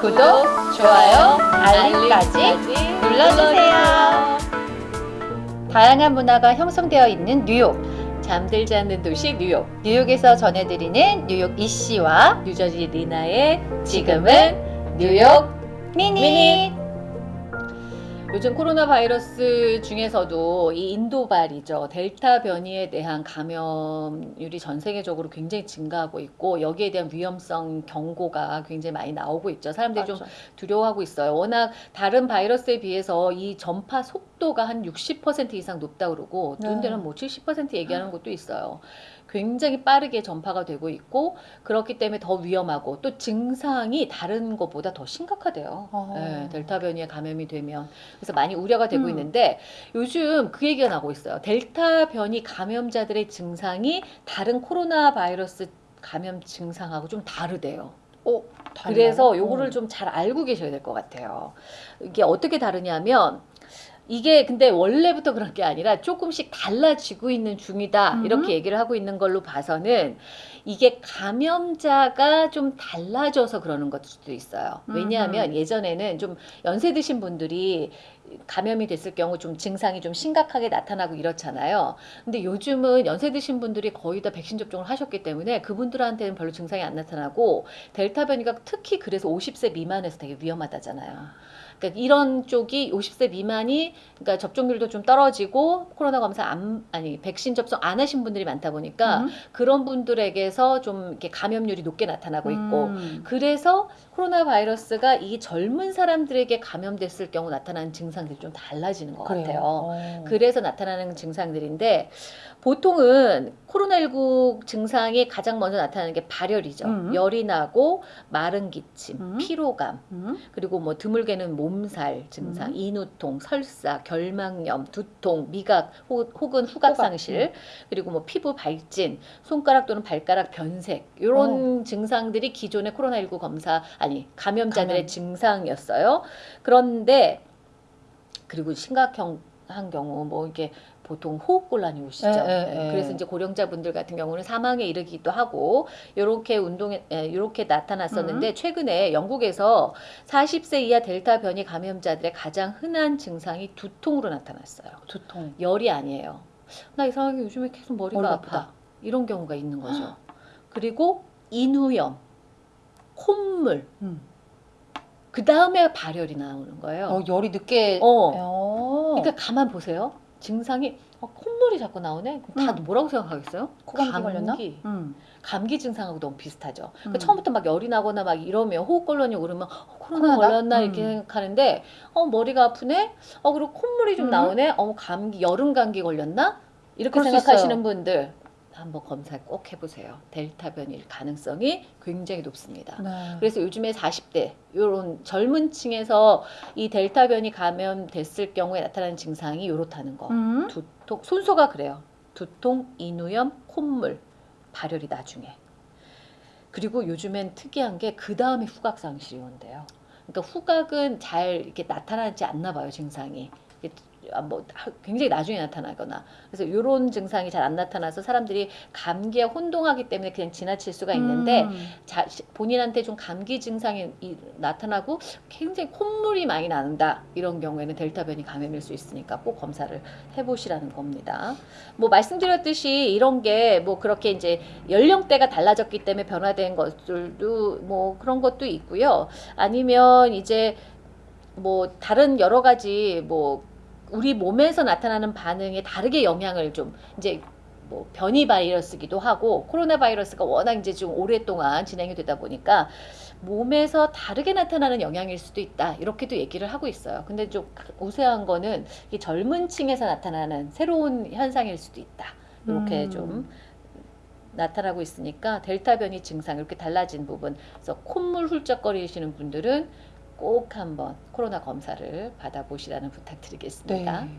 구독, 좋아요, 알림까지 눌러주세요. 다양한 문화가 형성되어 있는 뉴욕. 잠들지 않는 도시 뉴욕. 뉴욕에서 전해드리는 뉴욕 이씨와 뉴저지 리나의 지금은 뉴욕 미니. 요즘 코로나 바이러스 중에서도 이 인도발이죠. 델타 변이에 대한 감염률이 전 세계적으로 굉장히 증가하고 있고 여기에 대한 위험성 경고가 굉장히 많이 나오고 있죠. 사람들이 좀 두려워하고 있어요. 워낙 다른 바이러스에 비해서 이 전파 속도 가 한 60% 이상 높다 그러고 어떤 네. 데는 뭐 70% 얘기하는 것도 있어요. 굉장히 빠르게 전파가 되고 있고 그렇기 때문에 더 위험하고 또 증상이 다른 것보다 더 심각하대요. 어. 네, 델타 변이에 감염이 되면 그래서 많이 우려가 되고 음. 있는데 요즘 그 얘기가 나오고 있어요. 델타 변이 감염자들의 증상이 다른 코로나 바이러스 감염 증상하고 좀 다르대요. 어, 그래서? 요거를 어. 좀잘 알고 계셔야 될 것 같아요. 이게 어떻게 다르냐면 이게 근데 원래부터 그런 게 아니라 조금씩 달라지고 있는 중이다 음. 이렇게 얘기를 하고 있는 걸로 봐서는 이게 감염자가 좀 달라져서 그러는 것일 수도 있어요. 왜냐하면 예전에는 좀 연세 드신 분들이 감염이 됐을 경우 좀 증상이 좀 심각하게 나타나고 이렇잖아요. 근데 요즘은 연세 드신 분들이 거의 다 백신 접종을 하셨기 때문에 그분들한테는 별로 증상이 안 나타나고 델타 변이가 특히 그래서 50세 미만에서 되게 위험하다잖아요. 그러니까 이런 쪽이 50세 미만이 그러니까 접종률도 좀 떨어지고 코로나 검사 안 아니 백신 접종 안 하신 분들이 많다 보니까 음. 그런 분들에게서 좀 이렇게 감염률이 높게 나타나고 있고 음. 그래서 코로나 바이러스가 이 젊은 사람들에게 감염됐을 경우 나타나는 증상들이 좀 달라지는 것 그래요. 같아요. 어. 그래서 나타나는 증상들인데 보통은 코로나19 증상이 가장 먼저 나타나는 게 발열이죠. 음. 열이 나고 마른 기침, 음. 피로감, 음. 그리고 뭐 드물게는 몸살 증상, 음. 인후통, 설사, 결막염, 두통, 미각 혹- 혹은 후각 후각, 상실, 그리고 뭐 피부 발진, 손가락 또는 발가락 변색 이런 증상들이 기존의 코로나19 검사 아니 감염자들의 감염. 증상이었어요. 그런데 그리고 심각 한 경우 뭐 이게 보통 호흡곤란이 오시죠. 예, 예, 네, 예. 그래서 이제 고령자분들 같은 경우는 사망에 이르기도 하고 이렇게 운동에 이렇게 나타났었는데 최근에 영국에서 40세 이하 델타 변이 감염자들의 가장 흔한 증상이 두통으로 나타났어요. 두통. 열이 아니에요. 나 이상하게 요즘에 계속 머리가 머리가 아프다. 아프다. 이런 경우가 있는 거죠. 그리고 인후염, 콧물, 음. 그 다음에 발열이 나오는 거예요. 어, 열이 늦게. 어. 어. 그러니까 가만 보세요. 증상이 어, 콧물이 자꾸 나오네. 그럼 다 음. 뭐라고 생각하겠어요? 코감기 걸렸나? 감기. 음. 감기 증상하고 너무 비슷하죠. 그러니까 음. 처음부터 막 열이 나거나 막 이러면 호흡곤란이 오르면 어, 코로나? 걸렸나 이렇게 음. 생각하는데 어 머리가 아프네. 어 그리고 콧물이 좀 음. 나오네. 어 감기 여름 감기 걸렸나? 이렇게 생각하시는. 분들 한번 검사 꼭 해보세요. 델타 변이일 가능성이 굉장히 높습니다. 네. 그래서 요즘에 40대 요런 젊은 층에서 이 델타 변이 감염됐을 경우에 나타나는 증상이 요렇다는 거. 음. 두통 순서가 그래요. 두통, 인후염, 콧물, 발열이 나중에. 그리고 요즘엔 특이한 게 그 다음에 후각 상실이 온대요. 그러니까 후각은 잘 이렇게 나타나지 않나 봐요 증상이. 아, 뭐 하- 굉장히 나중에 나타나거나 그래서 이런 증상이 잘 안 나타나서 사람들이 감기에 혼동하기 때문에 그냥 지나칠 수가 있는데 음. 자, 시- 본인한테 좀 감기 증상이 이- 나타나고 굉장히 콧물이 많이 나는다 이런 경우에는 델타 변이 감염일 수 있으니까 꼭 검사를 해보시라는 겁니다. 뭐 말씀드렸듯이 이런 게 뭐 그렇게 이제 연령대가 달라졌기 때문에 변화된 것들도 뭐 그런 것도 있고요. 아니면 이제 뭐 다른 여러 가지 뭐 우리 몸에서 나타나는 반응에 다르게 영향을 좀 이제 뭐 변이 바이러스기도 하고 코로나 바이러스가 워낙 이제 좀 오랫동안 진행이 되다 보니까 몸에서 다르게 나타나는 영향일 수도 있다 이렇게도 얘기를 하고 있어요. 근데 좀 우세한 거는 이 젊은 층에서 나타나는 새로운 현상일 수도 있다. 이렇게 음. 좀 나타나고 있으니까 델타 변이 증상 이렇게 달라진 부분 그래서 콧물 훌쩍거리시는 분들은 꼭 한번 코로나 검사를 받아보시라는 부탁드리겠습니다. 네.